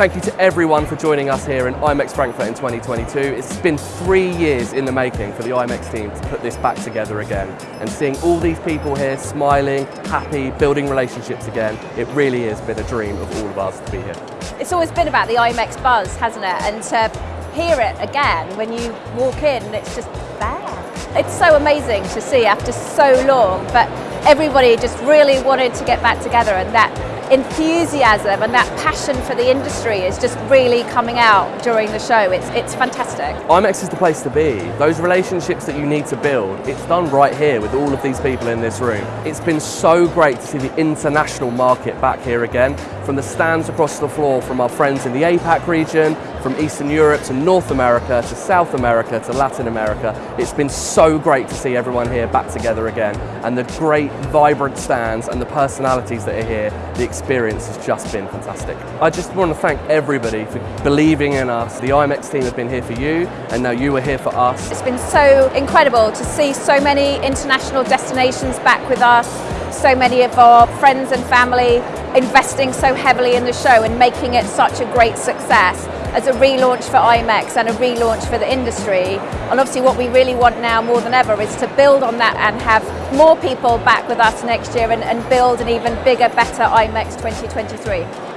Thank you to everyone for joining us here in IMEX Frankfurt in 2022. It's been three years in the making for the IMEX team to put this back together again. And seeing all these people here smiling, happy, building relationships again, it really has been a dream of all of us to be here. It's always been about the IMEX buzz, hasn't it? And to hear it again when you walk in, it's just there. It's so amazing to see after so long, but everybody just really wanted to get back together and that enthusiasm and that passion for the industry is just really coming out during the show. It's, it's fantastic. IMEX is the place to be. Those relationships that you need to build, it's done right here with all of these people in this room. It's been so great to see the international market back here again, from the stands across the floor from our friends in the APAC region, from Eastern Europe to North America to South America to Latin America. It's been so great to see everyone here back together again and the great vibrant stands and the personalities that are here, the experience has just been fantastic. I just want to thank everybody for believing in us. The IMEX team have been here for you and now you are here for us. It's been so incredible to see so many international destinations back with us, so many of our friends and family investing so heavily in the show and making it such a great success as a relaunch for IMEX and a relaunch for the industry. And obviously what we really want now more than ever is to build on that and have more people back with us next year and, and build an even bigger, better IMEX 2023.